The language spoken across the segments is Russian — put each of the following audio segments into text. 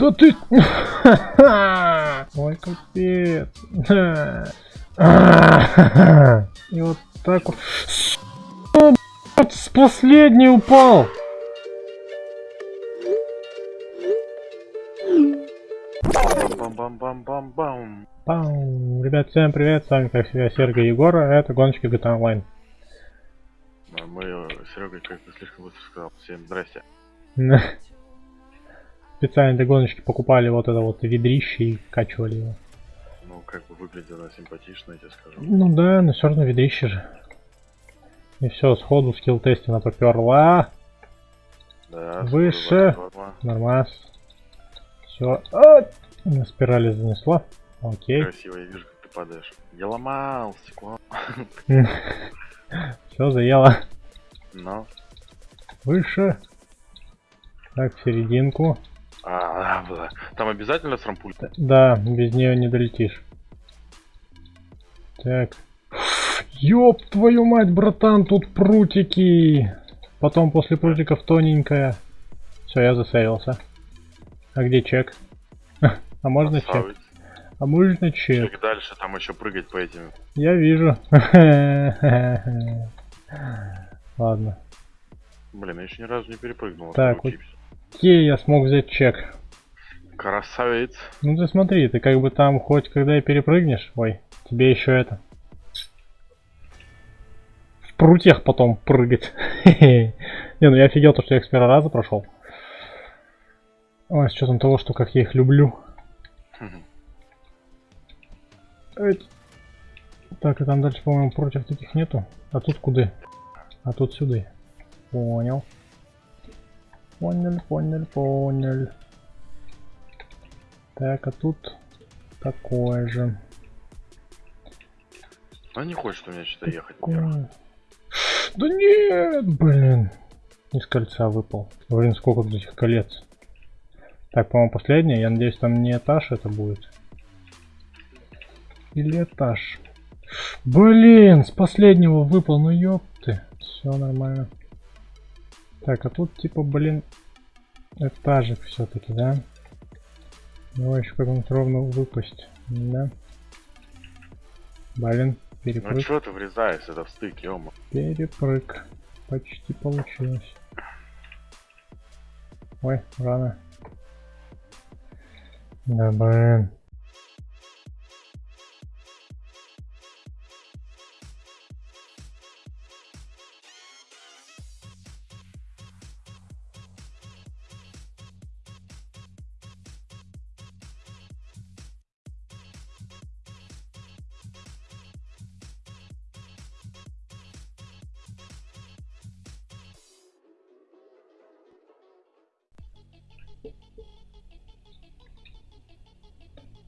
Да ты... Ой, капец. И вот так вот... С последний упал! Бам-бам-бам-бам-бам. Ребят, всем привет, с вами как всегда Сергей Егор, а это гоночки GTA Online. А Мы, Серега, как-то слишком быстро сказал. Всем здрасте. Специально для гоночки покупали вот это вот ведрище и качивали его. Ну, как бы выглядело симпатично, я тебе скажу. Ну да, но все равно ведрище же. И все, сходу скилл тестина поперла. Да, Выше. Нормас. Все. А, на спирали занесла. Окей. Красиво, я вижу, как ты падаешь. Я ломал стекло. Все, заело. Но. Выше. Так, в серединку. А, бля. Там обязательно с рампуль? Да, без нее не долетишь. Так. Ёб твою мать, братан, тут прутики. Потом после прутиков тоненькая. Все, я засейвился. А где чек? А можно чек? Красавец. А можно чек? Чек дальше, там еще прыгать по этим. Я вижу. Ладно. Блин, я еще ни разу не перепрыгнул. Так, вот. Окей, я смог взять чек. Красавец. Ну ты смотри, ты как бы там хоть когда и перепрыгнешь, ой, тебе еще это. В прутьях потом прыгать. Не, ну я офигел то, что я их с первого раза прошел. Ой, с учетом того, что как я их люблю. Так, и там дальше, по-моему, против таких нету. А тут куда? А тут сюда. Понял. Понял, понял, понял. Так, а тут такое же. А не хочет у меня что-то ехать. вверх. Да нет, блин. Из кольца выпал. Блин, сколько тут этих колец. Так, по-моему, последнее. Я надеюсь, там не этаж это будет. Или этаж. Блин, с последнего выпал, ну ёпты. Все нормально. Так, а тут типа, блин, этажик все-таки, да? Давай еще как-нибудь ровно выпасть. Да. Блин, Ну перепрыг. что ты врезаешься, это в стык, ё Перепрыг. Почти получилось. Ой, рано. Да блин.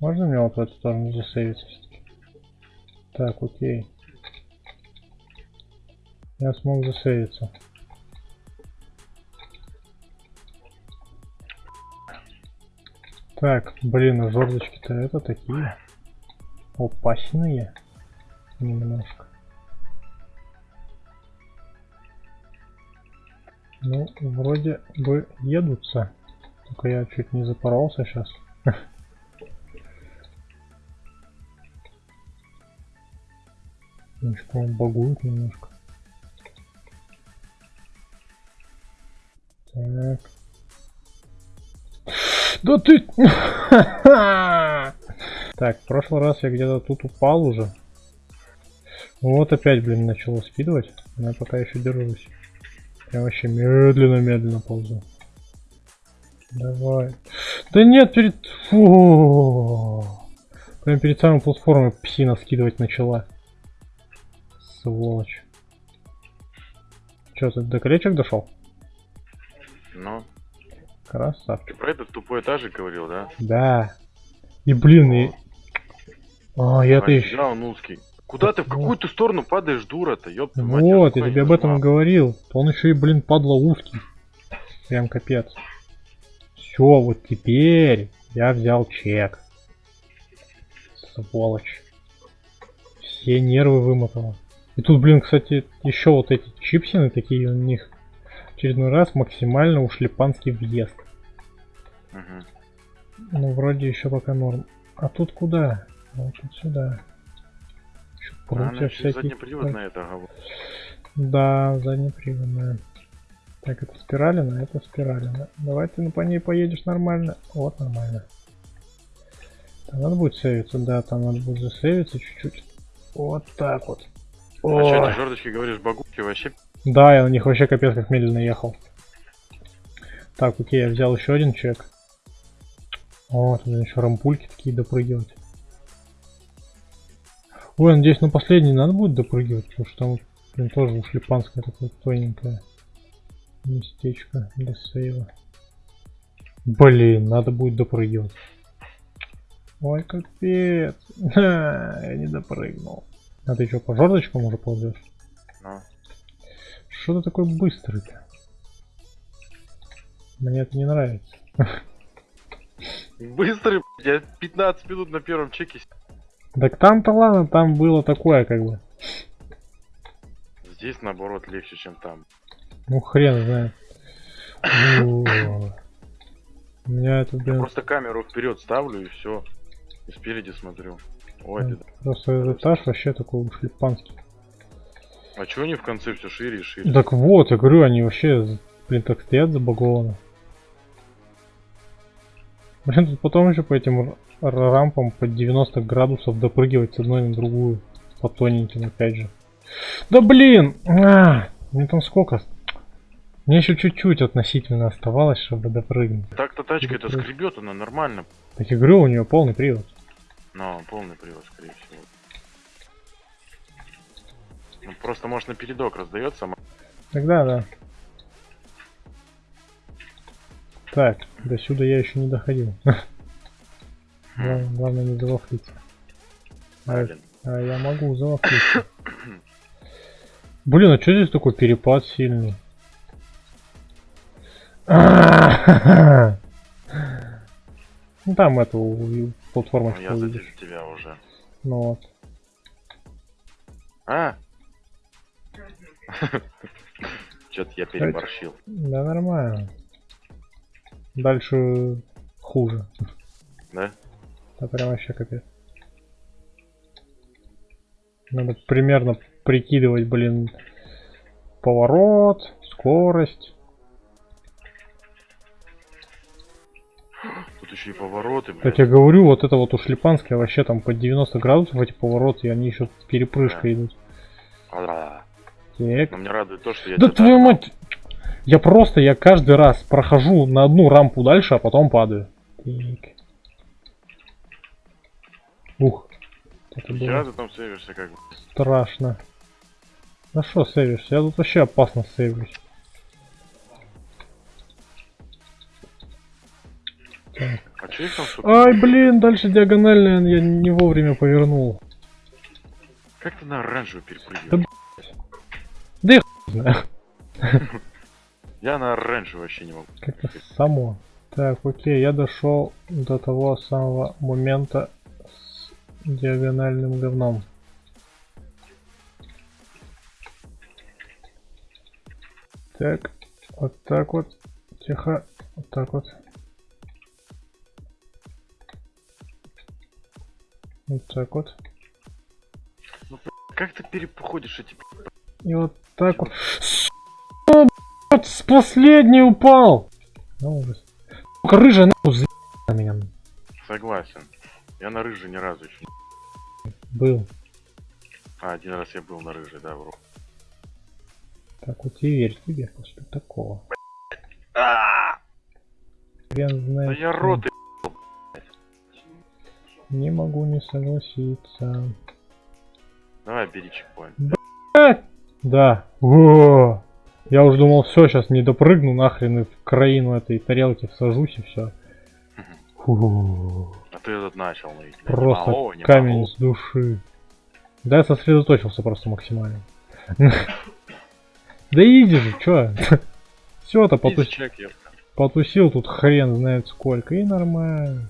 Можно мне вот в эту сторону засейвиться? всё-таки? Так, окей. Я смог засейвиться. Так, блин, а жердочки-то это такие. Опасные. Немножко. Ну, вроде бы едутся. Только я чуть не запоролся сейчас. Ну что, он багует немножко. Так. Да ты... Так, в прошлый раз я где-то тут упал уже. Вот опять, блин, начало скидывать. Но я пока еще держусь. Я вообще медленно-медленно ползу. Давай. Да нет, перед... Фу. Прям перед самой платформой псина скидывать начала. Сволочь. Че, ты до колечек дошел? Ну, Красавчик. ты про этот тупой этажик говорил, да? Да. И блин, и... А, я-то еще... он узкий. Куда ты в какую ты сторону падаешь, дура-то? Ёб твою мать, Вот, я тебе об этом и говорил. Он еще и, блин, падла узкий. Прям капец. Все, вот теперь я взял чек. Сволочь. Все нервы вымотало. И тут, блин, кстати, еще вот эти чипсины такие у них очередной раз максимально ушлепанский въезд. Мгм. Ну, вроде еще пока норм. А тут куда? Вот тут сюда. Еще А, всякие. задний привод на это говорит. Да, заднеприводная. Так, это спиралина, это спиралина. Давай ты ну, по ней поедешь нормально. Вот, нормально. Там надо будет сейвиться, да, там надо будет засейвиться чуть-чуть. Вот так вот. А что, эти жердочки, говоришь, багуки вообще Да, я на них вообще капец как медленно ехал. Так, окей, я взял еще один чек. О, тут еще рампульки такие допрыгивать. Ой, надеюсь, на последний надо будет допрыгивать, потому что там, блин, тоже ушлепанское такое тоненькое местечко для сейва. Блин, надо будет допрыгивать. Ой, капец. Я не допрыгнул. А ты что, по жердочкам уже ползешь? Ну, Что ты такой быстрый-то? Мне это не нравится. Быстрый, я 15 минут на первом чеке. Так там-то ладно, там было такое как бы. Здесь, наоборот, легче, чем там. Ну хрен знает. О, У меня это, Я блин, просто камеру вперед ставлю и все. И спереди смотрю. Ой, М. ты- просто этот этаж вообще такой уж липанский. А чего они в конце все шире и шире? Так вот, я говорю, они вообще, блин, так стоят забагованы. Блин, тут потом еще по этим рампам по 90 градусов допрыгивать с одной на другую. По тоненьким, опять же. Да блин! А, мне там сколько? Мне еще чуть-чуть относительно оставалось, чтобы допрыгнуть. Так-то тачка это скребет, она нормально. Так я говорю, у нее полный привод. Но полный привод, скорее всего. Ну, просто, может, на передок раздается. Тогда да. Так, до сюда я еще не доходил. Главное, главное не завафлиться. А, а я могу завафлиться. Блин, а что здесь такой перепад сильный? Ну там эту у- платформочку я задержу тебя уже. Ну вот. А? Что-то я переборщил. Да нормально. Дальше хуже. Да? Да прям вообще капец. Надо примерно прикидывать, блин, поворот, скорость. Тут еще и повороты, блядь. я говорю, вот это вот у шлипанская вообще там по 90 градусов эти повороты, и они еще перепрыжкой идут. А, Так. Но мне радует то, что я Да твою догнал. мать! Я просто, я каждый раз прохожу на одну рампу дальше, а потом падаю. Так. Ух. Это было ты там сейвишься как бы. страшно. Да что сейвишься? Я тут вообще опасно сейвлюсь. А че их там что Ай, блин, дальше диагональная, я не вовремя повернул. Как ты на оранжевую перепрыгиваешь? Знаю. Я на оранжевую вообще не могу. Как-то само. Так, окей, я дошел до того самого момента с диагональным говном. Так, вот так вот. Тихо. Вот так вот. Так вот. Как ты переходишь эти... И вот так вот. Блядь, с последней упал! Ну, ужас. Сука, рыжая нахуй на меня Согласен. Я на рыжий ни разу еще. был. А, один раз я был на рыжий, да, вру. Так вот и верь тебе после такого. А, Хрен Да я рот Не могу не согласиться. Давай, бери чекпоинт. Да. О! Я уже думал, все, сейчас не допрыгну нахрен и в краину этой тарелки всажусь и все. Фу. А ты этот начал, ну, и тебя Просто не могу, не камень могу. с души. Да, я сосредоточился просто максимально. Да иди же, чё? Все-то я- потусил тут хрен знает сколько. И нормально.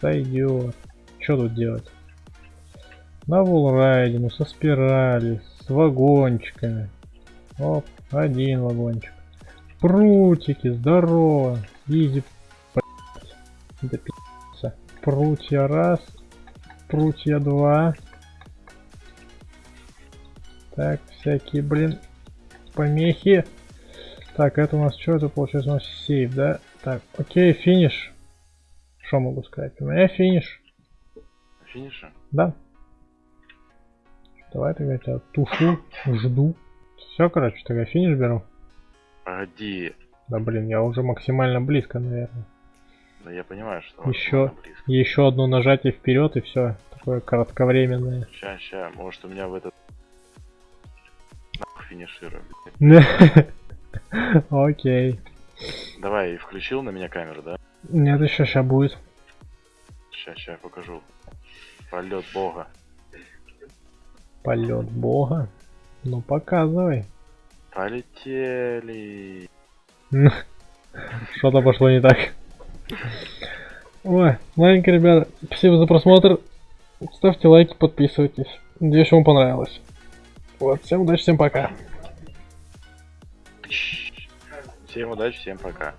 Сойдет. Что тут делать? На волрайдину, со спирали, с вагончиками. Оп, один вагончик. Прутики, здорово. Изи. Да. Прутья раз. Прутья два. Так, всякие, блин, помехи. Так, это у нас что? Это получается у нас сейф, да? Так, окей, финиш. Что могу сказать? У меня финиш. Финиша? Да. Давай тогда я тебя тушу, жду. Все, короче, тогда финиш беру. Погоди. Да блин, я уже максимально близко, наверное. Да я понимаю, что близко. Еще одно нажатие вперед и все. Такое кратковременное. Ща, ща, может у меня в этот... Нахуй финиширую. Окей. Давай, включил на меня камеру, да? Нет, еще ща будет. Ща я покажу. Полет бога. Полет бога. Ну показывай. Полетели. Что-то пошло не так. Ой, ладненько, ребята. Спасибо за просмотр. Ставьте лайки, подписывайтесь. Надеюсь, вам понравилось. Вот, всем удачи, всем пока. Всем удачи, всем пока.